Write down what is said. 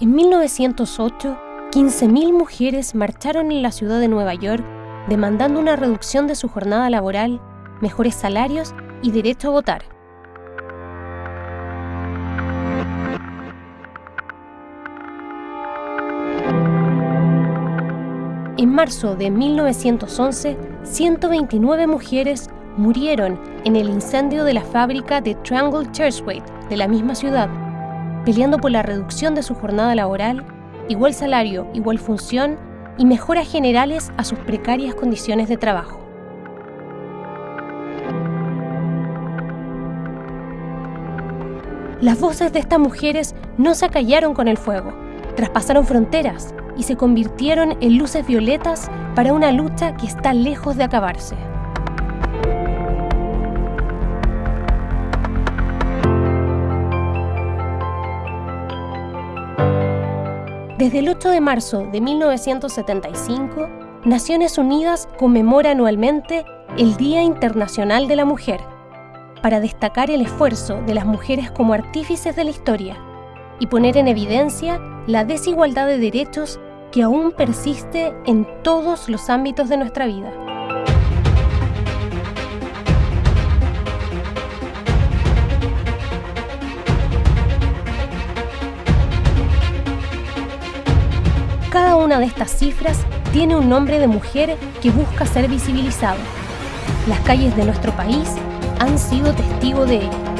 En 1908, 15.000 mujeres marcharon en la ciudad de Nueva York demandando una reducción de su jornada laboral, mejores salarios y derecho a votar. En marzo de 1911, 129 mujeres murieron en el incendio de la fábrica de Triangle Churchway de la misma ciudad, peleando por la reducción de su jornada laboral, igual salario, igual función y mejoras generales a sus precarias condiciones de trabajo. Las voces de estas mujeres no se acallaron con el fuego, traspasaron fronteras y se convirtieron en luces violetas para una lucha que está lejos de acabarse. Desde el 8 de marzo de 1975, Naciones Unidas conmemora anualmente el Día Internacional de la Mujer, para destacar el esfuerzo de las mujeres como artífices de la historia y poner en evidencia la desigualdad de derechos que aún persiste en todos los ámbitos de nuestra vida. Cada una de estas cifras tiene un nombre de mujer que busca ser visibilizado. Las calles de nuestro país han sido testigo de ello.